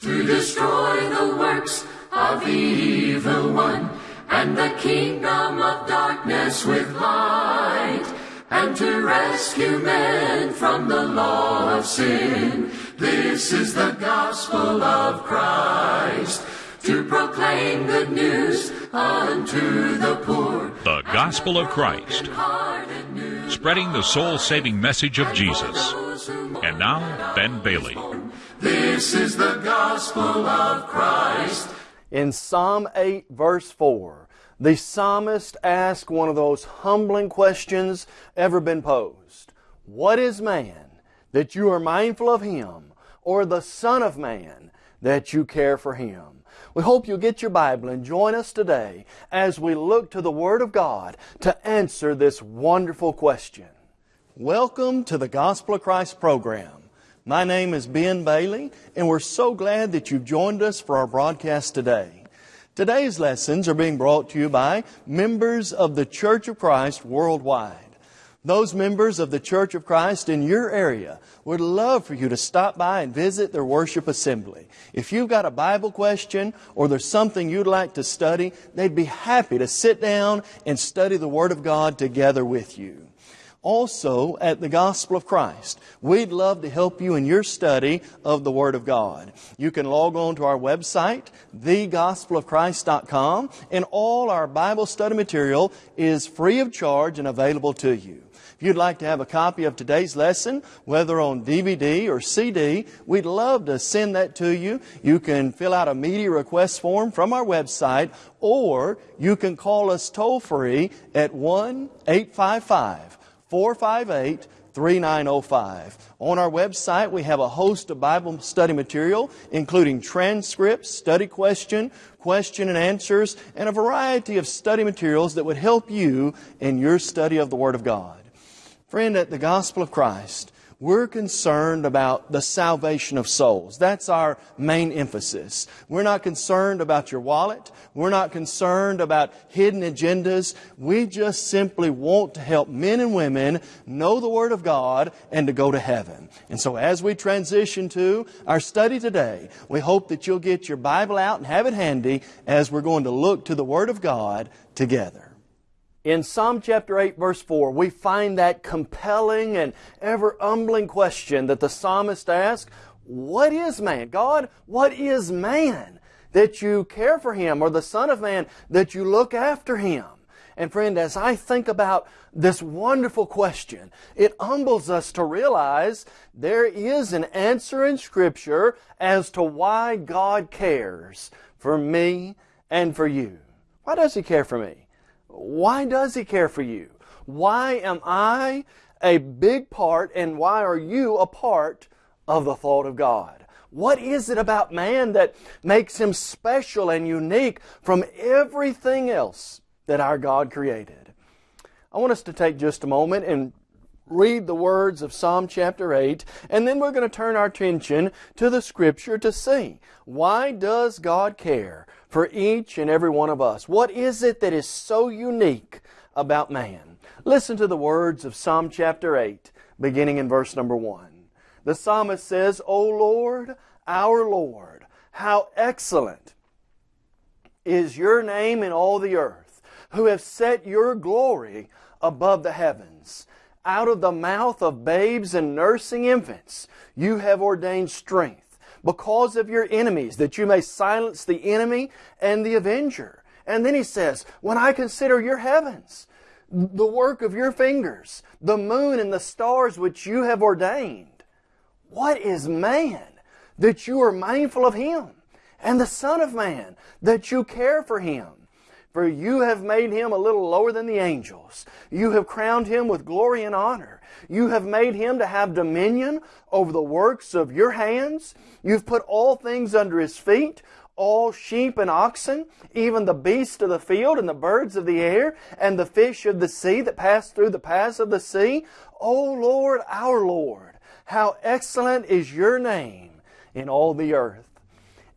to destroy the works of the evil one, and the kingdom of darkness with light, and to rescue men from the law of sin. This is the gospel of Christ, to proclaim good news unto the poor. The Gospel of Christ, spreading the soul saving message of Jesus. And now, Ben Bailey. This is the gospel of Christ. In Psalm 8, verse 4, the psalmist asked one of those humbling questions ever been posed What is man that you are mindful of him, or the Son of Man that you care for him? We hope you'll get your Bible and join us today as we look to the Word of God to answer this wonderful question. Welcome to the Gospel of Christ program. My name is Ben Bailey, and we're so glad that you've joined us for our broadcast today. Today's lessons are being brought to you by members of the Church of Christ worldwide. Those members of the Church of Christ in your area would love for you to stop by and visit their worship assembly. If you've got a Bible question or there's something you'd like to study, they'd be happy to sit down and study the Word of God together with you also at the Gospel of Christ. We'd love to help you in your study of the Word of God. You can log on to our website, thegospelofchrist.com, and all our Bible study material is free of charge and available to you. If you'd like to have a copy of today's lesson, whether on DVD or CD, we'd love to send that to you. You can fill out a media request form from our website, or you can call us toll free at 1 855 458 3905. On our website, we have a host of Bible study material, including transcripts, study question, question and answers, and a variety of study materials that would help you in your study of the Word of God. Friend, at the Gospel of Christ, we're concerned about the salvation of souls. That's our main emphasis. We're not concerned about your wallet. We're not concerned about hidden agendas. We just simply want to help men and women know the Word of God and to go to heaven. And so as we transition to our study today, we hope that you'll get your Bible out and have it handy as we're going to look to the Word of God together. In Psalm chapter 8, verse 4, we find that compelling and ever humbling question that the psalmist asks What is man? God, what is man that you care for him, or the Son of Man that you look after him? And friend, as I think about this wonderful question, it humbles us to realize there is an answer in Scripture as to why God cares for me and for you. Why does He care for me? Why does He care for you? Why am I a big part and why are you a part of the thought of God? What is it about man that makes him special and unique from everything else that our God created? I want us to take just a moment and read the words of Psalm chapter 8, and then we're going to turn our attention to the Scripture to see why does God care for each and every one of us? What is it that is so unique about man? Listen to the words of Psalm chapter 8, beginning in verse number 1. The psalmist says, O Lord, our Lord, how excellent is your name in all the earth, who have set your glory above the heavens. Out of the mouth of babes and nursing infants, you have ordained strength because of your enemies, that you may silence the enemy and the avenger. And then he says, When I consider your heavens, the work of your fingers, the moon and the stars which you have ordained, what is man that you are mindful of him? And the Son of Man that you care for him? For you have made him a little lower than the angels. You have crowned him with glory and honor. You have made him to have dominion over the works of your hands. You've put all things under his feet, all sheep and oxen, even the beasts of the field and the birds of the air, and the fish of the sea that pass through the paths of the sea. O Lord, our Lord, how excellent is your name in all the earth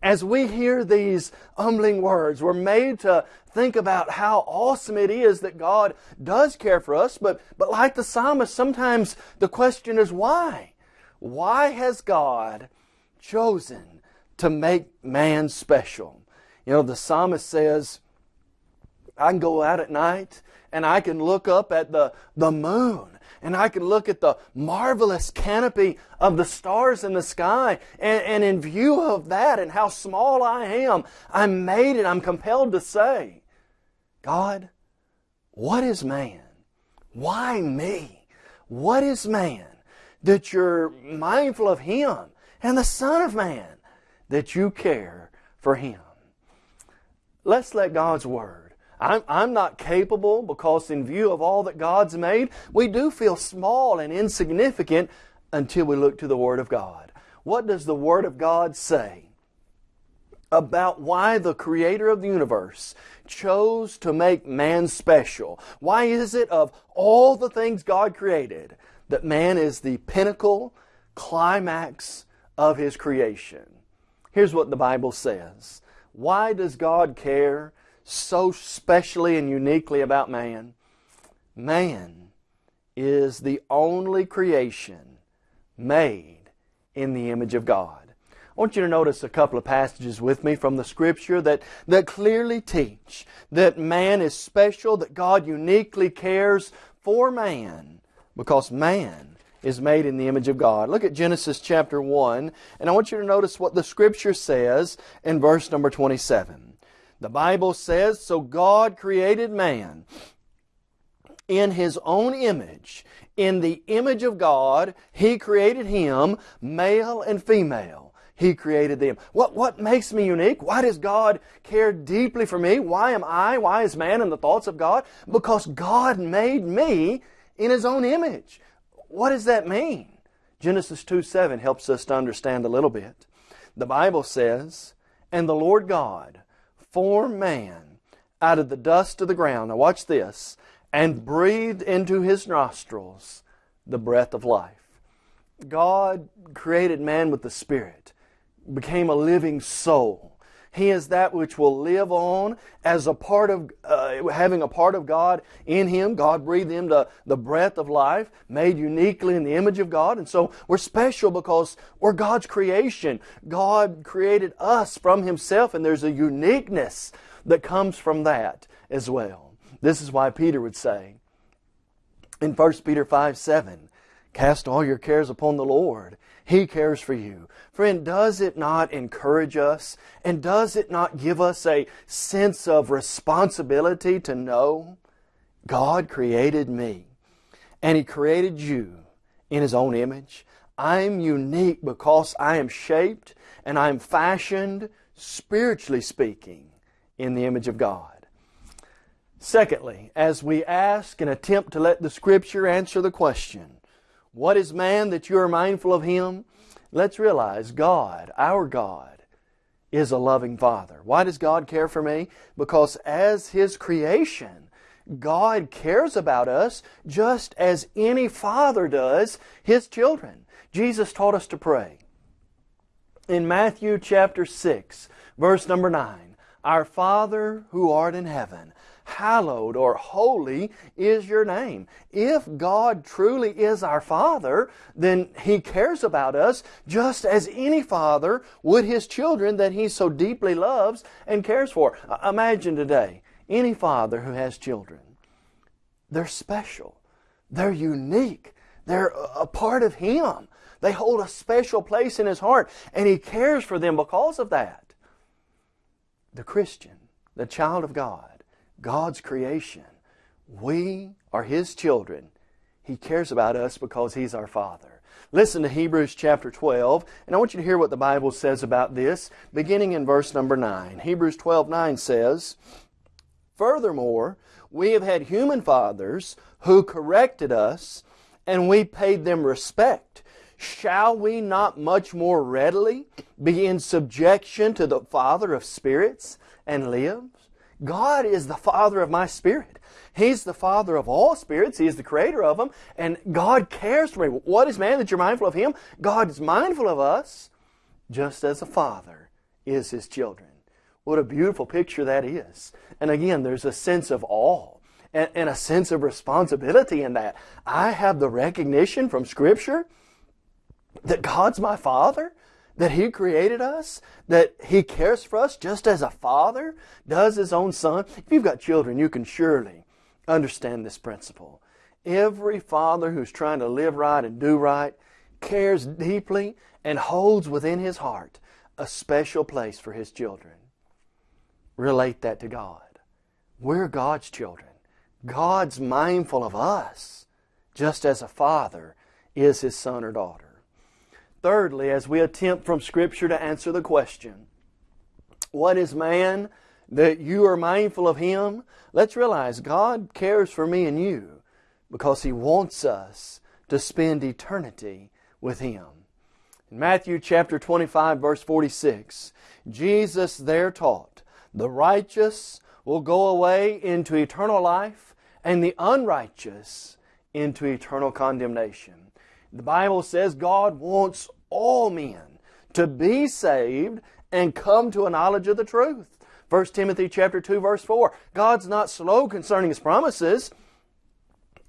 as we hear these humbling words, we're made to think about how awesome it is that God does care for us. But, but like the psalmist, sometimes the question is why? Why has God chosen to make man special. You know, the psalmist says, I can go out at night and I can look up at the, the moon and I can look at the marvelous canopy of the stars in the sky and, and in view of that and how small I am, I'm made and I'm compelled to say, God, what is man? Why me? What is man that you're mindful of him and the Son of Man that you care for him? Let's let God's Word. I'm, I'm not capable because, in view of all that God's made, we do feel small and insignificant until we look to the Word of God. What does the Word of God say about why the Creator of the universe chose to make man special? Why is it of all the things God created that man is the pinnacle, climax of His creation? Here's what the Bible says. Why does God care so specially and uniquely about man? Man is the only creation made in the image of God. I want you to notice a couple of passages with me from the Scripture that, that clearly teach that man is special, that God uniquely cares for man because man is made in the image of God. Look at Genesis chapter 1, and I want you to notice what the Scripture says in verse number 27. The Bible says, So God created man in His own image. In the image of God, He created him, male and female. He created them. What, what makes me unique? Why does God care deeply for me? Why am I? Why is man in the thoughts of God? Because God made me in His own image. What does that mean? Genesis 2 7 helps us to understand a little bit. The Bible says, And the Lord God formed man out of the dust of the ground. Now watch this. And breathed into his nostrils the breath of life. God created man with the Spirit became a living soul. He is that which will live on as a part of, uh, having a part of God in Him. God breathed the, the breath of life, made uniquely in the image of God. And so we're special because we're God's creation. God created us from Himself, and there's a uniqueness that comes from that as well. This is why Peter would say in 1 Peter 5 7, Cast all your cares upon the Lord. He cares for you. Friend, does it not encourage us? And does it not give us a sense of responsibility to know God created me and He created you in His own image? I'm unique because I am shaped and I'm fashioned, spiritually speaking, in the image of God. Secondly, as we ask and attempt to let the Scripture answer the question, what is man that you are mindful of him? Let's realize God, our God, is a loving Father. Why does God care for me? Because as His creation, God cares about us just as any father does His children. Jesus taught us to pray. In Matthew chapter 6, verse number 9, Our Father who art in heaven, hallowed or holy is your name. If God truly is our Father, then He cares about us just as any father would His children that He so deeply loves and cares for. Uh, imagine today, any father who has children, they're special. They're unique. They're a part of Him. They hold a special place in His heart, and He cares for them because of that. The Christian, the child of God, God's creation. We are His children. He cares about us because He's our Father. Listen to Hebrews chapter 12, and I want you to hear what the Bible says about this, beginning in verse number 9. Hebrews 12 9 says, Furthermore, we have had human fathers who corrected us, and we paid them respect. Shall we not much more readily be in subjection to the Father of spirits and live? God is the Father of my spirit. He's the Father of all spirits. He is the creator of them. And God cares for me. What is man that you're mindful of Him? God is mindful of us just as a Father is His children. What a beautiful picture that is. And again, there's a sense of awe and, and a sense of responsibility in that. I have the recognition from Scripture that God's my Father that He created us, that He cares for us just as a father does His own son. If you've got children, you can surely understand this principle. Every father who's trying to live right and do right cares deeply and holds within his heart a special place for his children. Relate that to God. We're God's children. God's mindful of us, just as a father is his son or daughter. Thirdly, as we attempt from Scripture to answer the question, what is man that you are mindful of him? Let's realize God cares for me and you because he wants us to spend eternity with him. In Matthew chapter 25 verse 46, Jesus there taught, the righteous will go away into eternal life and the unrighteous into eternal condemnation. The Bible says God wants all men to be saved and come to a knowledge of the truth. 1 Timothy chapter 2 verse 4. God's not slow concerning His promises,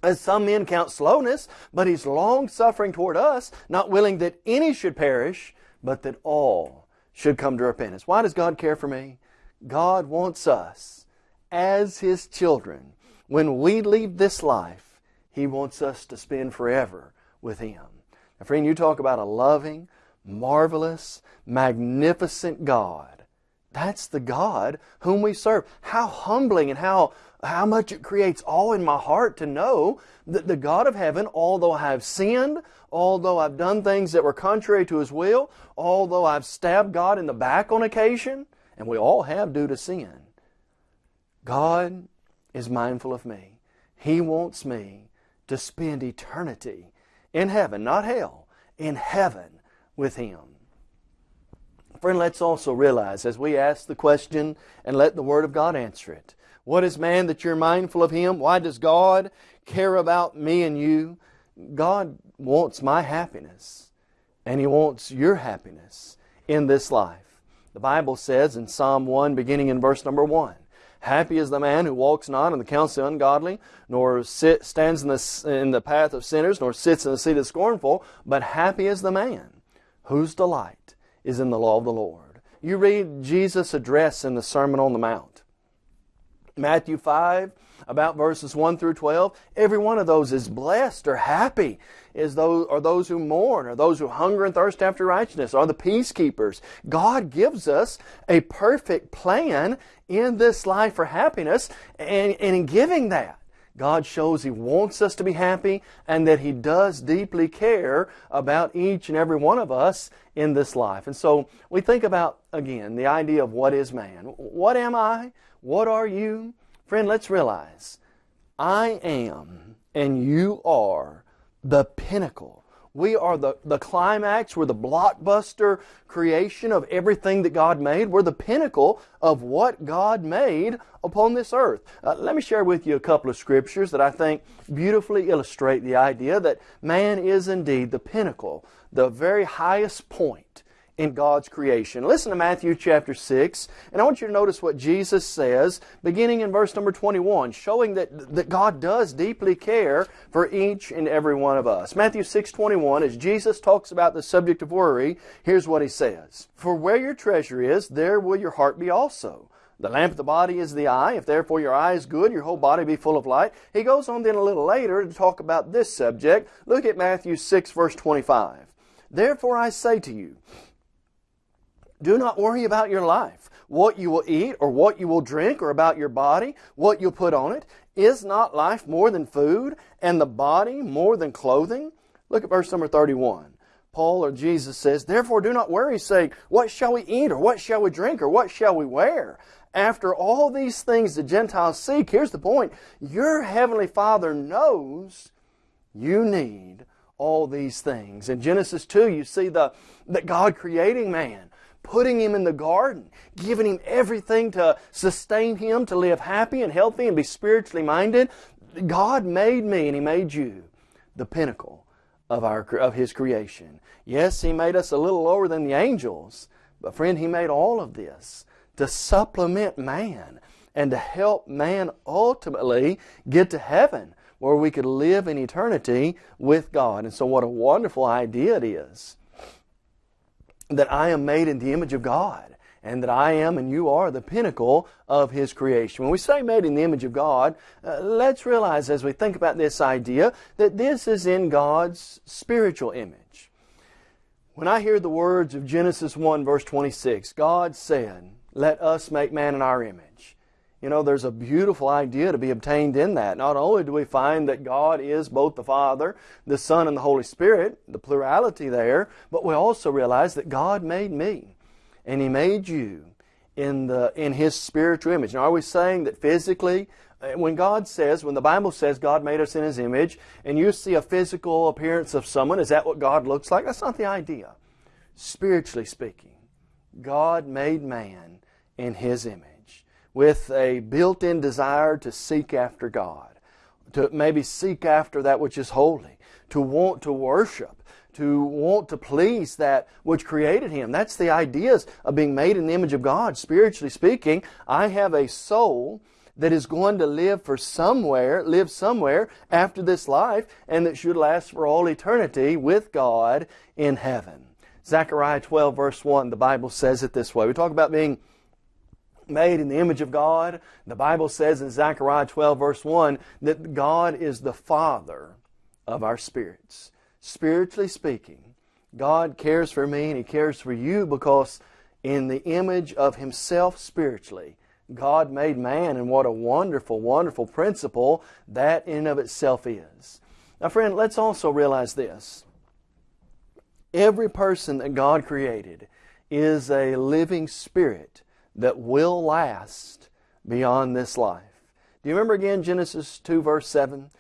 as some men count slowness, but He's long suffering toward us, not willing that any should perish, but that all should come to repentance. Why does God care for me? God wants us as His children. When we leave this life, He wants us to spend forever with Him. Now, friend, you talk about a loving, marvelous, magnificent God. That's the God whom we serve. How humbling and how, how much it creates awe in my heart to know that the God of heaven, although I have sinned, although I've done things that were contrary to His will, although I've stabbed God in the back on occasion, and we all have due to sin, God is mindful of me. He wants me to spend eternity in heaven, not hell, in heaven with Him. Friend, let's also realize as we ask the question and let the Word of God answer it. What is man that you're mindful of him? Why does God care about me and you? God wants my happiness and He wants your happiness in this life. The Bible says in Psalm 1, beginning in verse number 1, Happy is the man who walks not in the counsel of the ungodly, nor sit, stands in the, in the path of sinners, nor sits in the seat of the scornful, but happy is the man whose delight is in the law of the Lord. You read Jesus' address in the Sermon on the Mount. Matthew 5, about verses 1 through 12, every one of those is blessed or happy is those, are those who mourn, or those who hunger and thirst after righteousness, are the peacekeepers. God gives us a perfect plan in this life for happiness, and, and in giving that, God shows He wants us to be happy and that He does deeply care about each and every one of us in this life. And so we think about, again, the idea of what is man. What am I? What are you? Friend, let's realize I am and you are the pinnacle. We are the, the climax. We're the blockbuster creation of everything that God made. We're the pinnacle of what God made upon this earth. Uh, let me share with you a couple of scriptures that I think beautifully illustrate the idea that man is indeed the pinnacle, the very highest point in God's creation. Listen to Matthew chapter 6, and I want you to notice what Jesus says, beginning in verse number 21, showing that, that God does deeply care for each and every one of us. Matthew 6, 21, as Jesus talks about the subject of worry, here's what he says. For where your treasure is, there will your heart be also. The lamp of the body is the eye. If therefore your eye is good, your whole body be full of light. He goes on then a little later to talk about this subject. Look at Matthew 6, verse 25. Therefore I say to you, do not worry about your life, what you will eat or what you will drink, or about your body, what you'll put on it. Is not life more than food, and the body more than clothing? Look at verse number 31. Paul or Jesus says, Therefore do not worry, saying, What shall we eat, or what shall we drink, or what shall we wear? After all these things the Gentiles seek, here's the point your heavenly Father knows you need all these things. In Genesis 2, you see the, that God creating man putting him in the garden, giving him everything to sustain him, to live happy and healthy and be spiritually minded. God made me and He made you the pinnacle of, our, of His creation. Yes, He made us a little lower than the angels, but friend, He made all of this to supplement man and to help man ultimately get to heaven where we could live in eternity with God. And so what a wonderful idea it is that I am made in the image of God and that I am and you are the pinnacle of His creation. When we say made in the image of God, uh, let's realize as we think about this idea that this is in God's spiritual image. When I hear the words of Genesis 1 verse 26, God said, let us make man in our image. You know, there's a beautiful idea to be obtained in that. Not only do we find that God is both the Father, the Son, and the Holy Spirit, the plurality there, but we also realize that God made me and He made you in, the, in His spiritual image. Now, are we saying that physically, uh, when God says, when the Bible says God made us in His image, and you see a physical appearance of someone, is that what God looks like? That's not the idea. Spiritually speaking, God made man in His image with a built-in desire to seek after God, to maybe seek after that which is holy, to want to worship, to want to please that which created him. That's the ideas of being made in the image of God. Spiritually speaking, I have a soul that is going to live for somewhere, live somewhere after this life, and that should last for all eternity with God in heaven. Zechariah 12 verse 1, the Bible says it this way. We talk about being made in the image of God. The Bible says in Zechariah 12 verse 1 that God is the Father of our spirits. Spiritually speaking, God cares for me and He cares for you because in the image of Himself spiritually, God made man and what a wonderful, wonderful principle that in and of itself is. Now friend, let's also realize this. Every person that God created is a living spirit that will last beyond this life. Do you remember again Genesis 2 verse 7?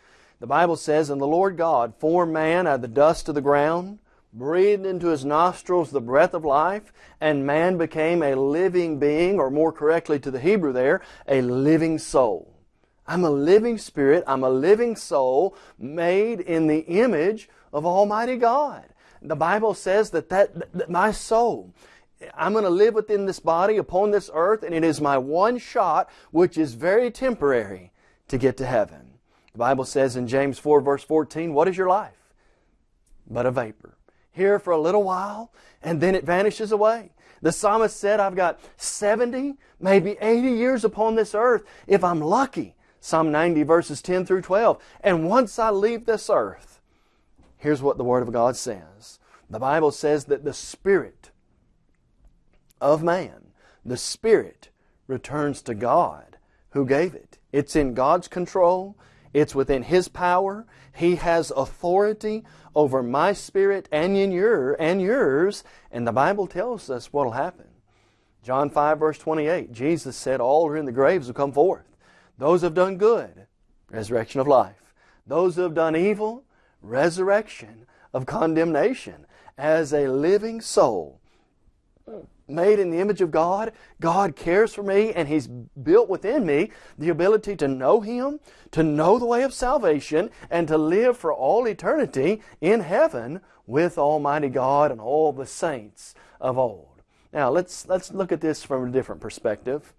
The Bible says, And the Lord God formed man out of the dust of the ground, breathed into his nostrils the breath of life, and man became a living being, or more correctly to the Hebrew there, a living soul. I'm a living spirit, I'm a living soul made in the image of Almighty God. The Bible says that, that, that my soul I'm going to live within this body upon this earth, and it is my one shot, which is very temporary, to get to heaven. The Bible says in James 4, verse 14, What is your life? But a vapor. Here for a little while, and then it vanishes away. The psalmist said, I've got 70, maybe 80 years upon this earth, if I'm lucky. Psalm 90, verses 10 through 12. And once I leave this earth, here's what the Word of God says. The Bible says that the Spirit of man. The Spirit returns to God who gave it. It's in God's control. It's within His power. He has authority over my spirit and in your and yours. And the Bible tells us what will happen. John 5 verse 28, Jesus said, All who are in the graves will come forth. Those who have done good, resurrection of life. Those who have done evil, resurrection of condemnation. As a living soul, made in the image of God. God cares for me and He's built within me the ability to know Him, to know the way of salvation, and to live for all eternity in heaven with Almighty God and all the saints of old. Now let's, let's look at this from a different perspective.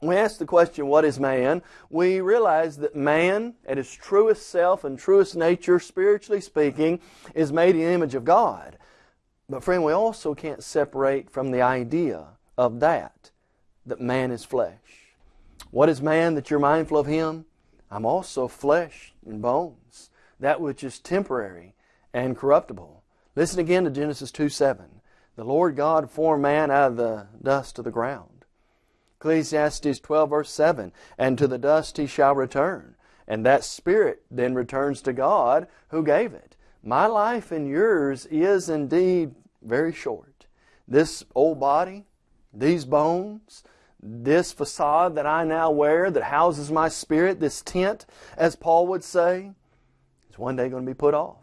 When we ask the question, what is man? We realize that man, at his truest self and truest nature, spiritually speaking, is made in the image of God. But friend, we also can't separate from the idea of that, that man is flesh. What is man that you're mindful of him? I'm also flesh and bones, that which is temporary and corruptible. Listen again to Genesis 2 7. The Lord God formed man out of the dust of the ground. Ecclesiastes 12 verse 7. And to the dust he shall return. And that spirit then returns to God who gave it. My life and yours is indeed very short. This old body, these bones, this facade that I now wear that houses my spirit, this tent, as Paul would say, is one day going to be put off.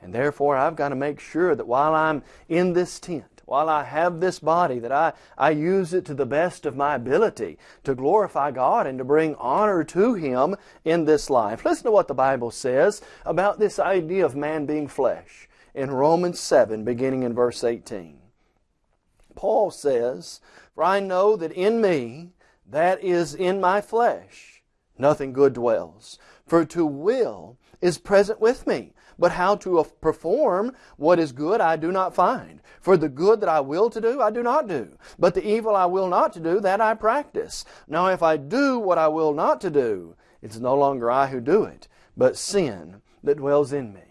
And therefore, I've got to make sure that while I'm in this tent, while I have this body, that I, I use it to the best of my ability to glorify God and to bring honor to Him in this life. Listen to what the Bible says about this idea of man being flesh in Romans 7, beginning in verse 18. Paul says, For I know that in me, that is in my flesh, nothing good dwells. For to will is present with me, but how to perform what is good I do not find. For the good that I will to do, I do not do. But the evil I will not to do, that I practice. Now if I do what I will not to do, it's no longer I who do it, but sin that dwells in me.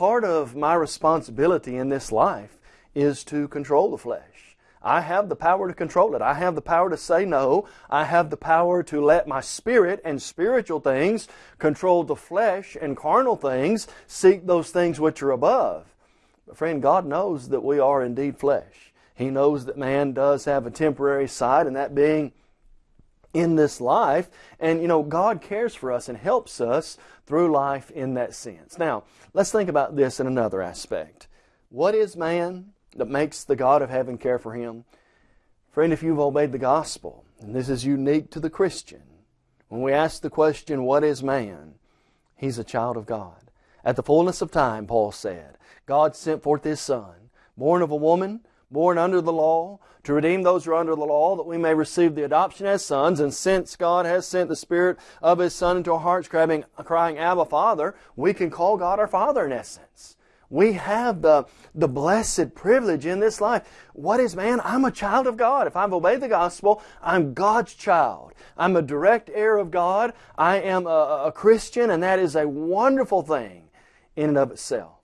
Part of my responsibility in this life is to control the flesh. I have the power to control it. I have the power to say no. I have the power to let my spirit and spiritual things control the flesh and carnal things, seek those things which are above. But friend, God knows that we are indeed flesh. He knows that man does have a temporary side, and that being in this life. And, you know, God cares for us and helps us through life in that sense. Now, let's think about this in another aspect. What is man? that makes the God of heaven care for him? Friend, if you've obeyed the gospel, and this is unique to the Christian, when we ask the question, What is man? He's a child of God. At the fullness of time, Paul said, God sent forth His Son, born of a woman, born under the law, to redeem those who are under the law, that we may receive the adoption as sons. And since God has sent the Spirit of His Son into our hearts, crying, crying Abba, Father, we can call God our Father in essence. We have the, the blessed privilege in this life. What is man? I'm a child of God. If I've obeyed the gospel, I'm God's child. I'm a direct heir of God. I am a, a Christian, and that is a wonderful thing in and of itself.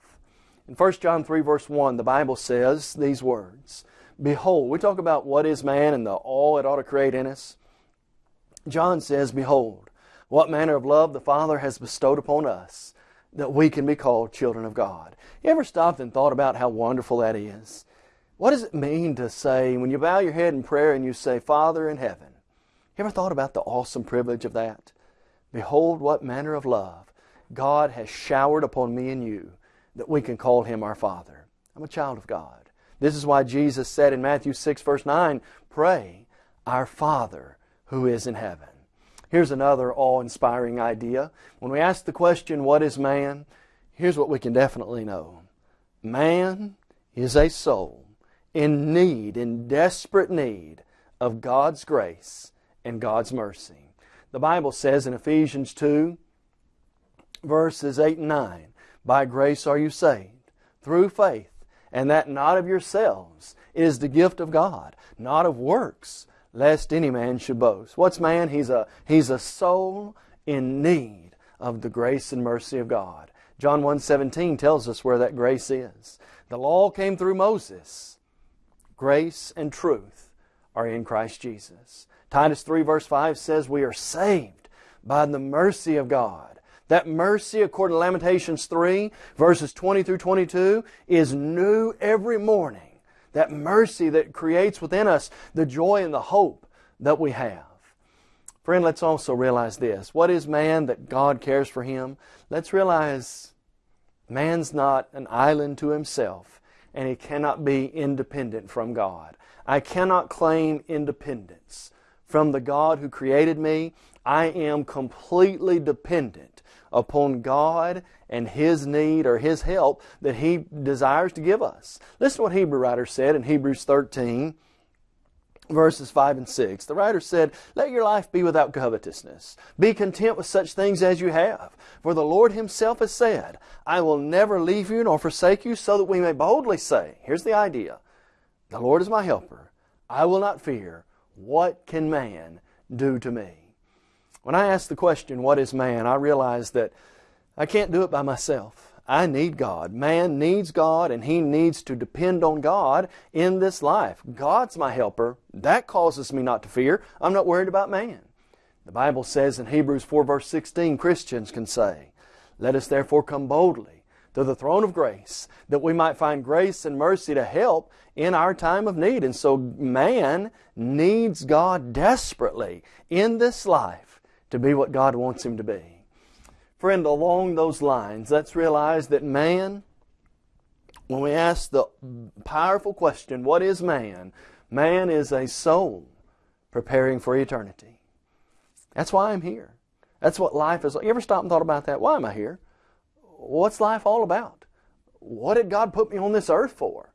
In 1 John 3, verse 1, the Bible says these words Behold, we talk about what is man and the all it ought to create in us. John says, Behold, what manner of love the Father has bestowed upon us that we can be called children of God. You ever stopped and thought about how wonderful that is? What does it mean to say, when you bow your head in prayer and you say, Father in heaven, you ever thought about the awesome privilege of that? Behold, what manner of love God has showered upon me and you that we can call Him our Father. I'm a child of God. This is why Jesus said in Matthew 6, verse 9, Pray, Our Father who is in heaven. Here's another awe inspiring idea. When we ask the question, What is man? here's what we can definitely know man is a soul in need, in desperate need of God's grace and God's mercy. The Bible says in Ephesians 2, verses 8 and 9, By grace are you saved, through faith, and that not of yourselves. It is the gift of God, not of works, lest any man should boast. What's man? He's a, he's a soul in need of the grace and mercy of God. John 1.17 tells us where that grace is. The law came through Moses. Grace and truth are in Christ Jesus. Titus 3 verse 5 says we are saved by the mercy of God. That mercy, according to Lamentations 3, verses 20 through 22, is new every morning. That mercy that creates within us the joy and the hope that we have. Friend, let's also realize this. What is man that God cares for him? Let's realize man's not an island to himself, and he cannot be independent from God. I cannot claim independence from the God who created me. I am completely dependent upon God and His need or His help that He desires to give us. Listen to what Hebrew writer said in Hebrews 13, verses 5 and 6. The writer said, Let your life be without covetousness. Be content with such things as you have. For the Lord Himself has said, I will never leave you nor forsake you, so that we may boldly say, Here's the idea The Lord is my helper. I will not fear. What can man do to me? When I ask the question, What is man? I realize that I can't do it by myself. I need God. Man needs God and he needs to depend on God in this life. God's my helper. That causes me not to fear. I'm not worried about man. The Bible says in Hebrews 4 verse 16, Christians can say, Let us therefore come boldly to the throne of grace, that we might find grace and mercy to help in our time of need. And so man needs God desperately in this life to be what God wants him to be. Friend, along those lines, let's realize that man, when we ask the powerful question, what is man? Man is a soul preparing for eternity. That's why I'm here. That's what life is. You ever stop and thought about that? Why am I here? What's life all about? What did God put me on this earth for?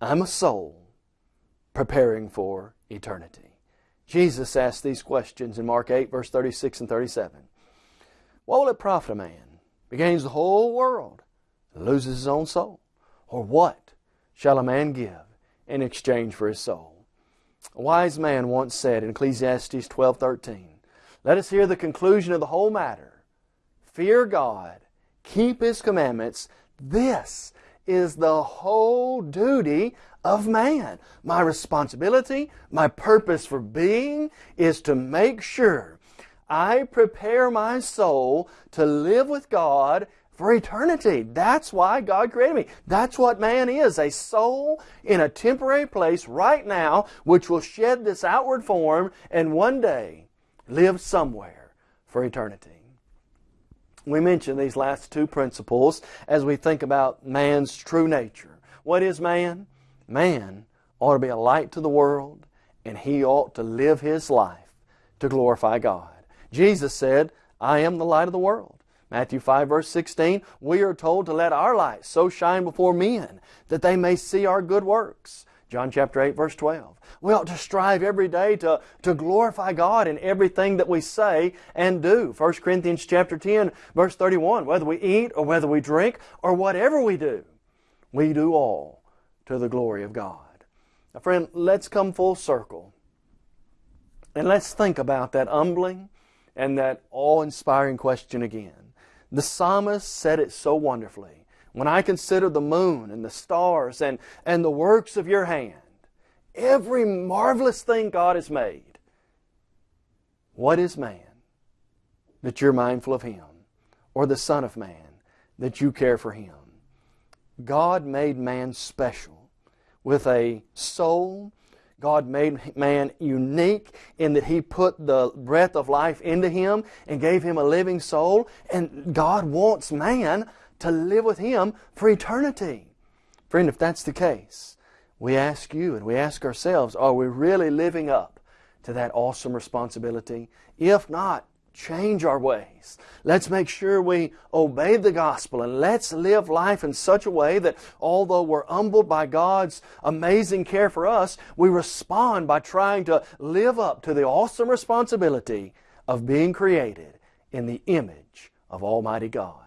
I'm a soul preparing for eternity. Jesus asked these questions in Mark 8, verse 36 and 37. What will it profit a man? He gains the whole world and loses his own soul? Or what shall a man give in exchange for his soul? A wise man once said in Ecclesiastes 12:13, "Let us hear the conclusion of the whole matter. Fear God, keep his commandments. This is the whole duty of man. My responsibility, my purpose for being is to make sure I prepare my soul to live with God for eternity. That's why God created me. That's what man is a soul in a temporary place right now, which will shed this outward form and one day live somewhere for eternity. We mention these last two principles as we think about man's true nature. What is man? Man ought to be a light to the world, and he ought to live his life to glorify God. Jesus said, I am the light of the world. Matthew 5 verse 16, we are told to let our light so shine before men that they may see our good works. John chapter 8 verse 12. We ought to strive every day to, to glorify God in everything that we say and do. 1 Corinthians chapter 10 verse 31, whether we eat or whether we drink or whatever we do, we do all to the glory of God. Now friend, let's come full circle and let's think about that humbling and that awe-inspiring question again. The psalmist said it so wonderfully. When I consider the moon and the stars and, and the works of your hand, every marvelous thing God has made, what is man that you're mindful of him? Or the Son of Man that you care for him? God made man special with a soul God made man unique in that He put the breath of life into him and gave him a living soul. And God wants man to live with Him for eternity. Friend, if that's the case, we ask you and we ask ourselves, are we really living up to that awesome responsibility? If not, change our ways. Let's make sure we obey the gospel and let's live life in such a way that although we're humbled by God's amazing care for us, we respond by trying to live up to the awesome responsibility of being created in the image of Almighty God.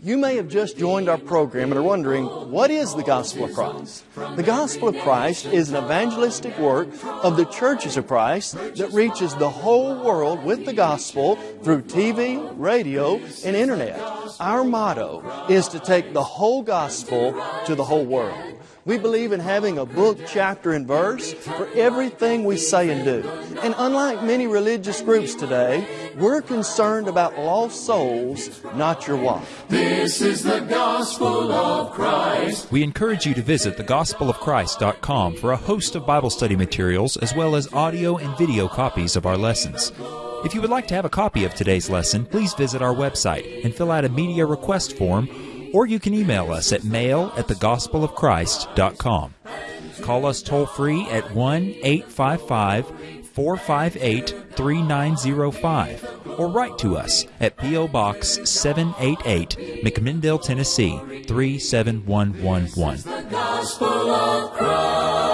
You may have just joined our program and are wondering, what is the Gospel of Christ? The Gospel of Christ is an evangelistic work of the churches of Christ that reaches the whole world with the Gospel through TV, radio, and Internet. Our motto is to take the whole Gospel to the whole world. We believe in having a book, chapter, and verse for everything we say and do. And unlike many religious groups today, we're concerned about lost souls, not your wife. This is the gospel of Christ. We encourage you to visit thegospelofchrist.com for a host of Bible study materials as well as audio and video copies of our lessons. If you would like to have a copy of today's lesson, please visit our website and fill out a media request form or you can email us at mail at thegospelofchrist.com. Call us toll free at 1 855 458 3905 or write to us at P.O. Box 788, McMinnville, Tennessee 37111.